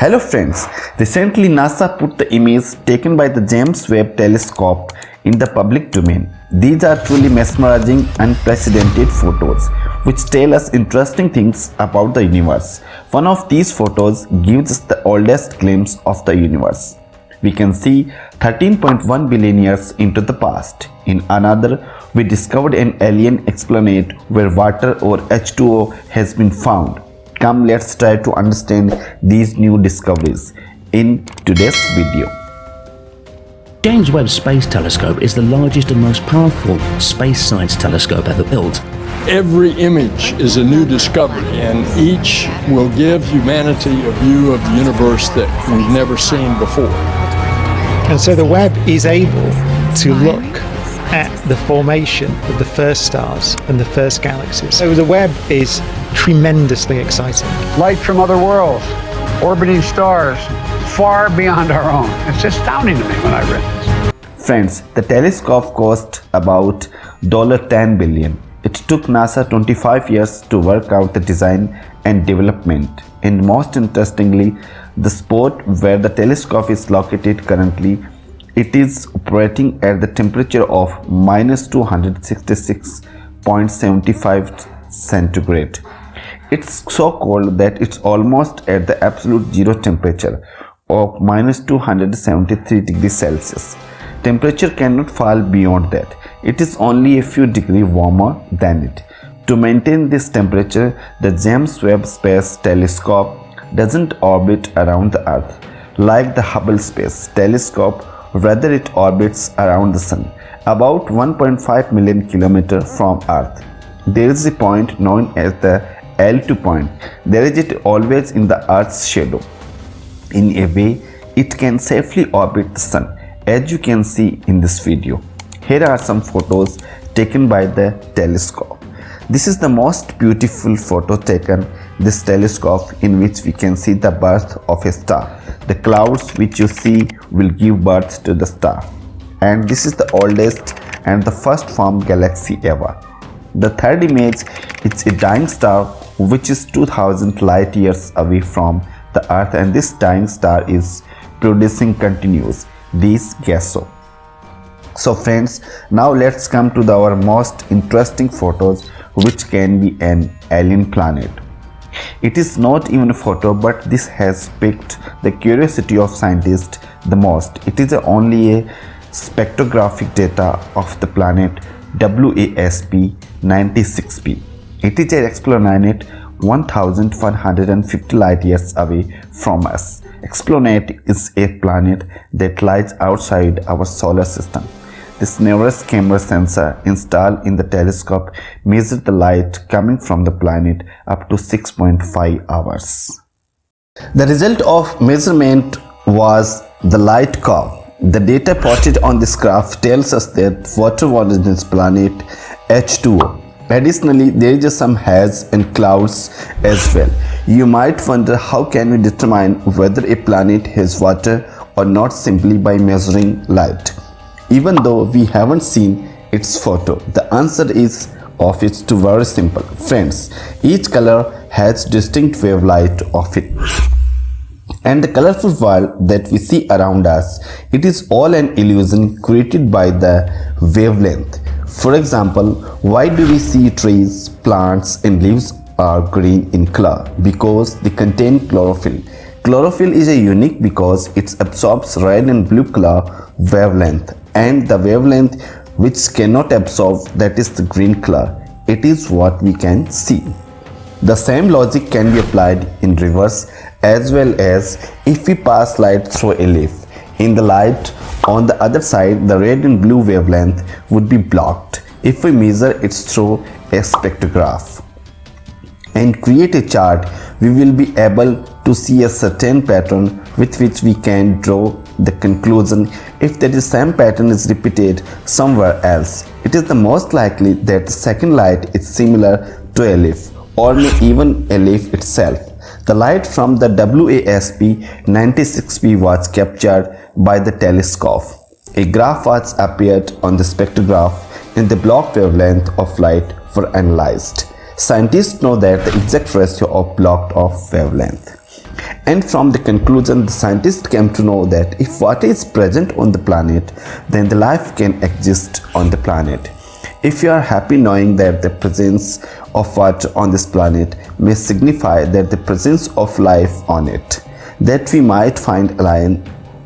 Hello friends, recently NASA put the image taken by the James Webb Telescope in the public domain. These are truly mesmerizing, unprecedented photos which tell us interesting things about the universe. One of these photos gives us the oldest glimpse of the universe. We can see 13.1 billion years into the past. In another, we discovered an alien exoplanet where water or H2O has been found. Come let's try to understand these new discoveries in today's video. James Webb Space Telescope is the largest and most powerful space science telescope ever built. Every image is a new discovery, and each will give humanity a view of the universe that we've never seen before. And so the Webb is able to look at the formation of the first stars and the first galaxies. So the Webb is tremendously exciting. Light from other worlds, orbiting stars, far beyond our own. It's astounding to me when I read this. Friends, the telescope cost about $10 billion. It took NASA 25 years to work out the design and development. And most interestingly, the spot where the telescope is located currently, it is operating at the temperature of minus 266.75 centigrade. It's so cold that it's almost at the absolute zero temperature of minus 273 degrees Celsius. Temperature cannot fall beyond that. It is only a few degrees warmer than it. To maintain this temperature, the James Webb Space Telescope doesn't orbit around the Earth like the Hubble Space Telescope, rather it orbits around the Sun, about 1.5 million km from Earth. There is a point known as the L2 point. There is it always in the Earth's shadow. In a way, it can safely orbit the Sun, as you can see in this video. Here are some photos taken by the telescope. This is the most beautiful photo taken this telescope in which we can see the birth of a star. The clouds which you see will give birth to the star. And this is the oldest and the first formed galaxy ever. The third image is a dying star which is 2000 light years away from the earth and this dying star is producing continuous these gases. So friends, now let's come to the, our most interesting photos which can be an alien planet. It is not even a photo but this has piqued the curiosity of scientists the most. It is only a spectrographic data of the planet WASP 96b. It is an exoplanet 1150 light years away from us. Exoplanet is a planet that lies outside our solar system. This NIRISS camera sensor installed in the telescope measured the light coming from the planet up to 6.5 hours. The result of measurement was the light curve. The data plotted on this graph tells us that water was in this planet H2O. Additionally, there is some haze and clouds as well. You might wonder how can we determine whether a planet has water or not simply by measuring light. Even though we haven't seen its photo, the answer is of it's too very simple. Friends, each color has distinct wavelength of it. And the colorful world that we see around us, it is all an illusion created by the wavelength. For example, why do we see trees, plants and leaves are green in color? Because they contain chlorophyll. Chlorophyll is a unique because it absorbs red and blue color wavelength and the wavelength which cannot absorb that is the green color. It is what we can see. The same logic can be applied in reverse as well as if we pass light through a leaf. In the light on the other side the red and blue wavelength would be blocked if we measure it through a spectrograph and create a chart we will be able to see a certain pattern with which we can draw the conclusion if that same pattern is repeated somewhere else. It is the most likely that the second light is similar to a leaf or may even a leaf itself. The light from the WASP 96b was captured by the telescope. A graph was appeared on the spectrograph and the block wavelength of light were analyzed. Scientists know that the exact ratio of blocked off wavelength. And from the conclusion, the scientists came to know that if water is present on the planet, then the life can exist on the planet. If you are happy knowing that the presence of water on this planet may signify that the presence of life on it, that we might find a line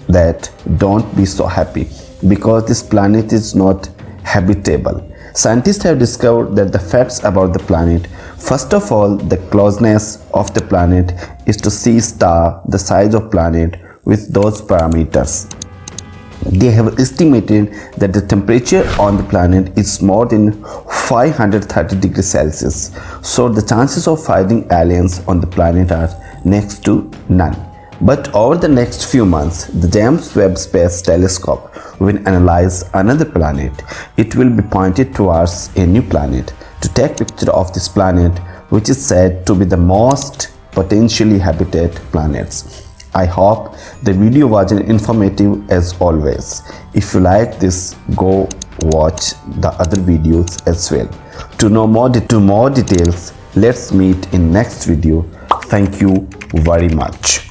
that don't be so happy because this planet is not habitable. Scientists have discovered that the facts about the planet, first of all, the closeness of the planet is to see star the size of planet with those parameters. They have estimated that the temperature on the planet is more than 530 degrees Celsius. So the chances of finding aliens on the planet are next to none. But over the next few months, the James Webb Space Telescope will analyze another planet. It will be pointed towards a new planet to take picture of this planet which is said to be the most potentially habited planets. I hope the video was informative as always. If you like this, go watch the other videos as well. To know more, to more details, let's meet in next video. Thank you very much.